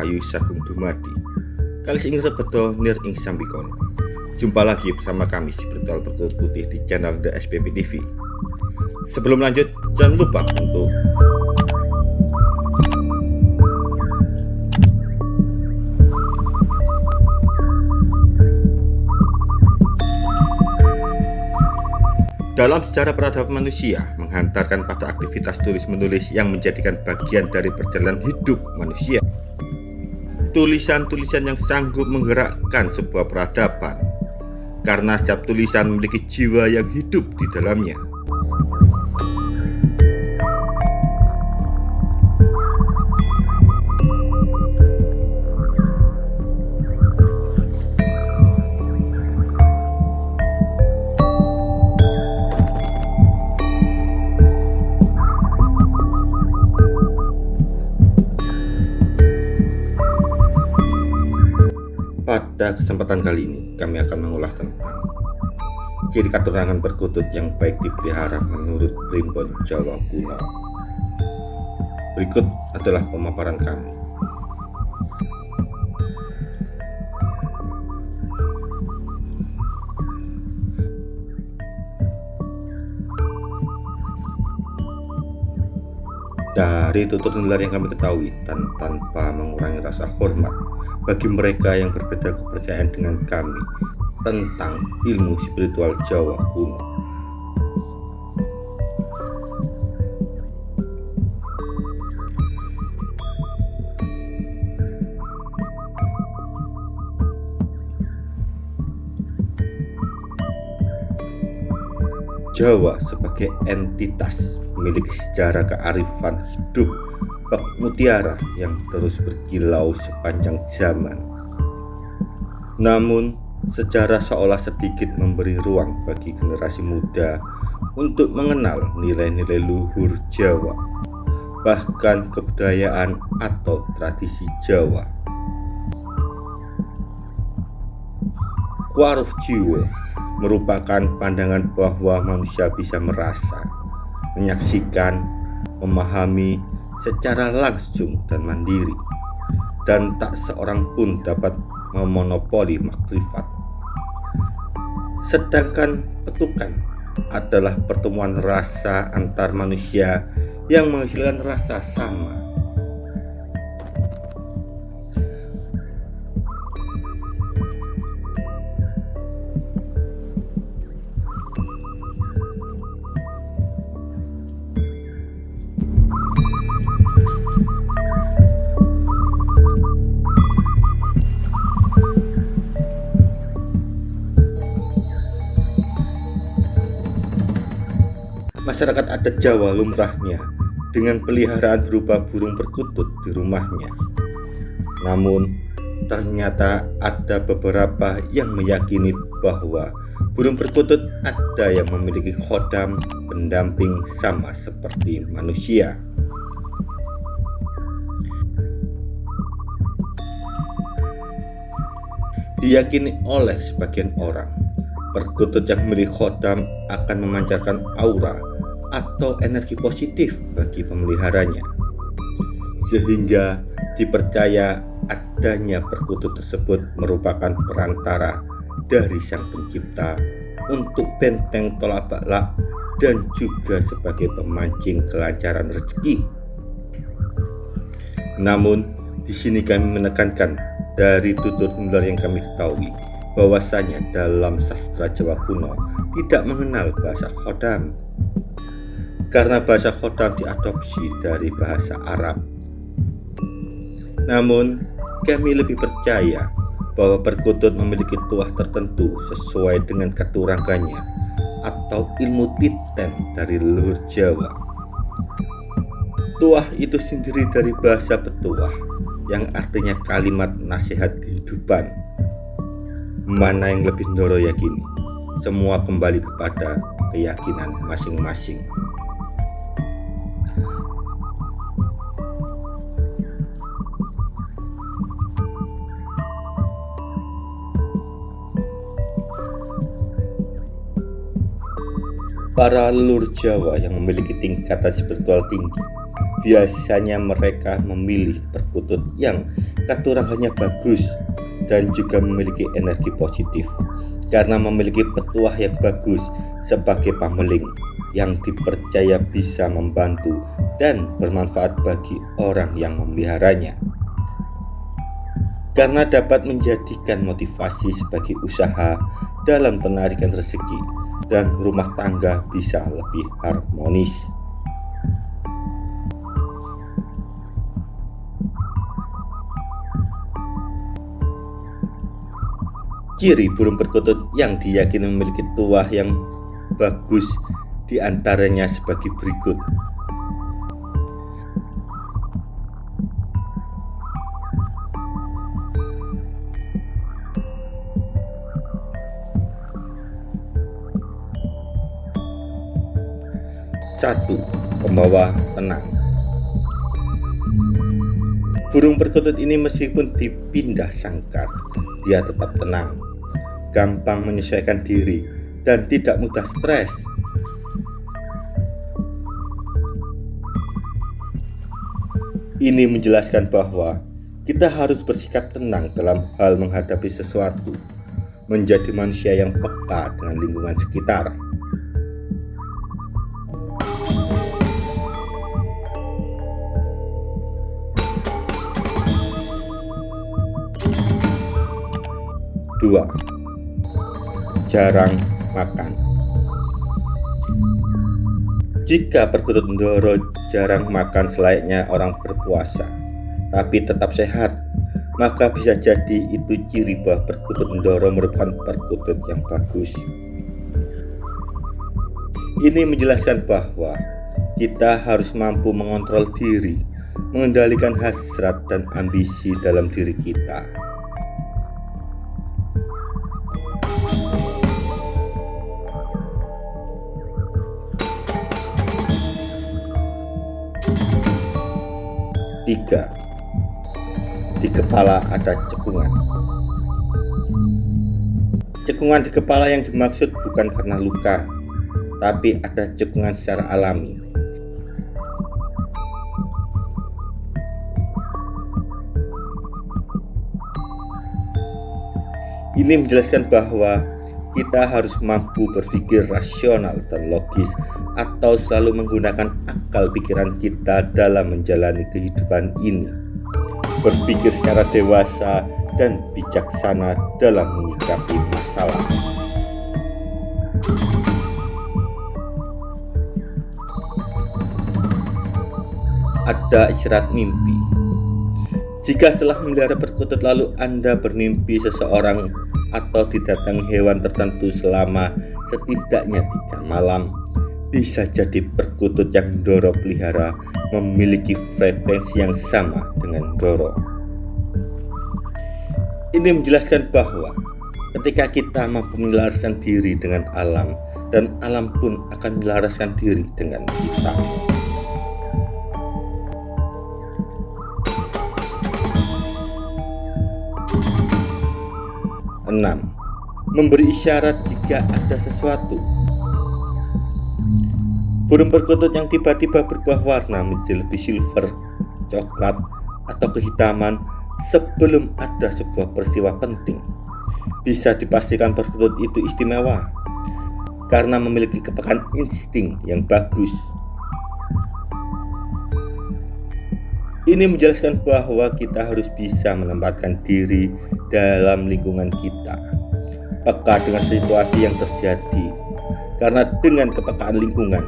Rahayu Sagung Dumadi. Kali ing rebeto nir ing sambikono. Jumpa lagi bersama kami si Bertual Bertual Putih di channel The SPP TV Sebelum lanjut jangan lupa untuk Dalam sejarah peradaban manusia, menghantarkan pada aktivitas tulis-menulis yang menjadikan bagian dari perjalanan hidup manusia. Tulisan-tulisan yang sanggup menggerakkan sebuah peradaban, karena setiap tulisan memiliki jiwa yang hidup di dalamnya. Kesempatan kali ini, kami akan mengulas tentang ciri keturunan perkutut yang baik dipelihara menurut primbon Jawa kuno. Berikut adalah pemaparan kami. Dari tutur nular yang kami ketahui dan tanpa mengurangi rasa hormat bagi mereka yang berbeda kepercayaan dengan kami tentang ilmu spiritual Jawa kuno. Jawa sebagai entitas memiliki sejarah kearifan hidup bak mutiara yang terus berkilau sepanjang zaman. Namun, sejarah seolah sedikit memberi ruang bagi generasi muda untuk mengenal nilai-nilai luhur Jawa, bahkan kebudayaan atau tradisi Jawa. Kuaruh jiwa merupakan pandangan bahwa manusia bisa merasa, menyaksikan, memahami secara langsung dan mandiri, dan tak seorang pun dapat memonopoli makrifat. Sedangkan petukan adalah pertemuan rasa antar manusia yang menghasilkan rasa sama masyarakat adat Jawa lumrahnya dengan peliharaan berupa burung perkutut di rumahnya. Namun, ternyata ada beberapa yang meyakini bahwa burung perkutut ada yang memiliki khodam pendamping sama seperti manusia. Diyakini oleh sebagian orang, perkutut yang memiliki khodam akan memancarkan aura atau energi positif bagi pemeliharanya sehingga dipercaya adanya perkutut tersebut merupakan perantara dari sang pencipta untuk benteng tolak balak dan juga sebagai pemancing kelancaran rezeki. Namun, di sini kami menekankan dari tutur nular yang kami ketahui bahwasanya dalam sastra Jawa kuno tidak mengenal bahasa khodam karena bahasa Khodam diadopsi dari bahasa Arab. Namun, kami lebih percaya bahwa perkutut memiliki tuah tertentu sesuai dengan keturangannya atau ilmu titen dari leluhur Jawa. Tuah itu sendiri dari bahasa petuah yang artinya kalimat nasihat kehidupan. Mana yang lebih Ndoro yakini? Semua kembali kepada keyakinan masing-masing. Para leluhur Jawa yang memiliki tingkatan spiritual tinggi biasanya mereka memilih perkutut yang katurangannya bagus dan juga memiliki energi positif. Karena memiliki petuah yang bagus sebagai pameling yang dipercaya bisa membantu dan bermanfaat bagi orang yang memeliharanya. Karena dapat menjadikan motivasi sebagai usaha dalam penarikan rezeki dan rumah tangga bisa lebih harmonis. Ciri burung perkutut yang diyakini memiliki tuah yang bagus di antaranya sebagai berikut. Satu, pembawa tenang. Burung perkutut ini meskipun dipindah sangkar, dia tetap tenang gampang menyesuaikan diri, dan tidak mudah stres. Ini menjelaskan bahwa kita harus bersikap tenang dalam hal menghadapi sesuatu, menjadi manusia yang peka dengan lingkungan sekitar. Dua, jarang makan. Jika perkutut Ndoro jarang makan selayaknya orang berpuasa, tapi tetap sehat, maka bisa jadi itu ciri bahwa perkutut Ndoro merupakan perkutut yang bagus. Ini menjelaskan bahwa kita harus mampu mengontrol diri, mengendalikan hasrat dan ambisi dalam diri kita. Tiga, di kepala ada cekungan. Cekungan di kepala yang dimaksud bukan karena luka, tapi ada cekungan secara alami. Ini menjelaskan bahwa kita harus mampu berpikir rasional dan logis atau selalu menggunakan akal pikiran kita dalam menjalani kehidupan ini. Berpikir secara dewasa dan bijaksana dalam menyikapi masalah. Ada isyarat mimpi. Jika setelah memelihara perkutut lalu Anda bermimpi seseorang atau didatangi hewan tertentu selama setidaknya tiga malam bisa jadi perkutut yang Doro pelihara memiliki frekuensi yang sama dengan Doro. Ini menjelaskan bahwa ketika kita mampu menyelaraskan diri dengan alam dan alam pun akan menyelaraskan diri dengan kita. 6. Memberi isyarat jika ada sesuatu. Burung perkutut yang tiba-tiba berubah warna menjadi lebih silver, coklat, atau kehitaman sebelum ada sebuah peristiwa penting. Bisa dipastikan perkutut itu istimewa karena memiliki kepekaan insting yang bagus. Ini menjelaskan bahwa kita harus bisa menempatkan diri dalam lingkungan kita, peka dengan situasi yang terjadi. Karena dengan kepekaan lingkungan,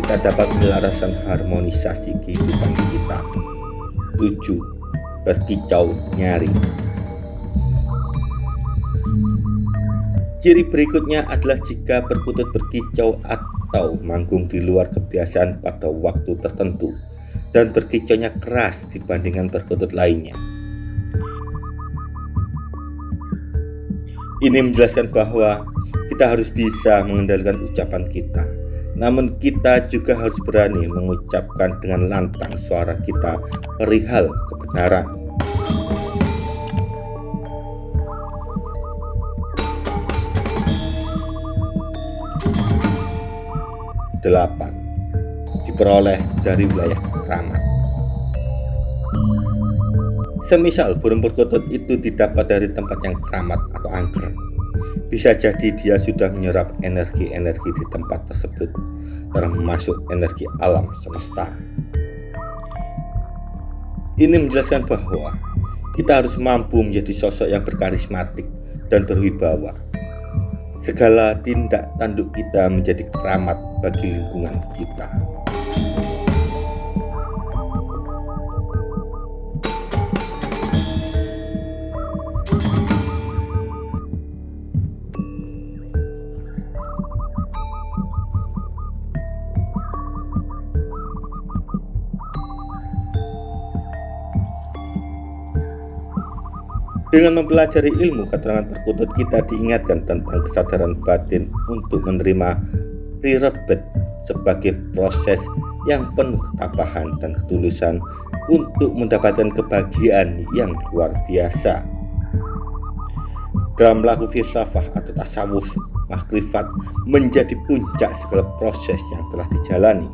kita dapat menyelaraskan harmonisasi kehidupan kita. 7. Berkicau nyari Ciri berikutnya adalah jika perkutut berkicau atau manggung di luar kebiasaan pada waktu tertentu dan berkicaunya keras dibandingkan perkutut lainnya. Ini menjelaskan bahwa kita harus bisa mengendalikan ucapan kita. Namun kita juga harus berani mengucapkan dengan lantang suara kita perihal kebenaran. Delapan diperoleh dari wilayah keramat. Semisal burung perkutut itu didapat dari tempat yang keramat atau angker, bisa jadi dia sudah menyerap energi-energi di tempat tersebut, termasuk energi alam semesta. Ini menjelaskan bahwa kita harus mampu menjadi sosok yang berkarismatik dan berwibawa. Segala tindak tanduk kita menjadi keramat bagi lingkungan kita. Dengan mempelajari ilmu keterangan perkutut kita diingatkan tentang kesadaran batin untuk menerima rirebet sebagai proses yang penuh ketabahan dan ketulusan untuk mendapatkan kebahagiaan yang luar biasa. Dalam laku filsafah atau tasawuf, makrifat menjadi puncak segala proses yang telah dijalani.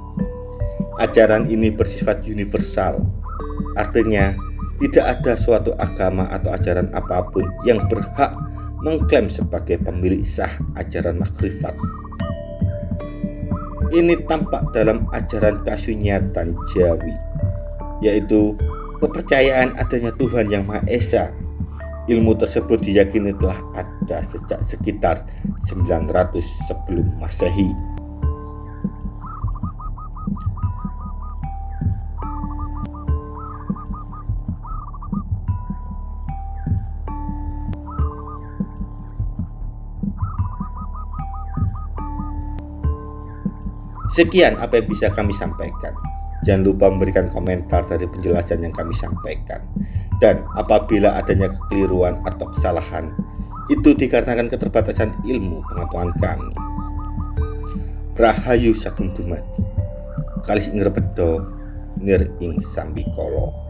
Ajaran ini bersifat universal, artinya tidak ada suatu agama atau ajaran apa pun yang berhak mengklaim sebagai pemilik sah ajaran makrifat. Ini tampak dalam ajaran kasunyatan Jawi, yaitu kepercayaan adanya Tuhan yang Maha Esa. Ilmu tersebut diyakini telah ada sejak sekitar 900 sebelum Masehi. Sekian apa yang bisa kami sampaikan. Jangan lupa memberikan komentar dari penjelasan yang kami sampaikan. Dan apabila adanya kekeliruan atau kesalahan, itu dikarenakan keterbatasan ilmu pengetahuan kami. Rahayu Sagung. Kalis ing rebedo nir ing sambikolo.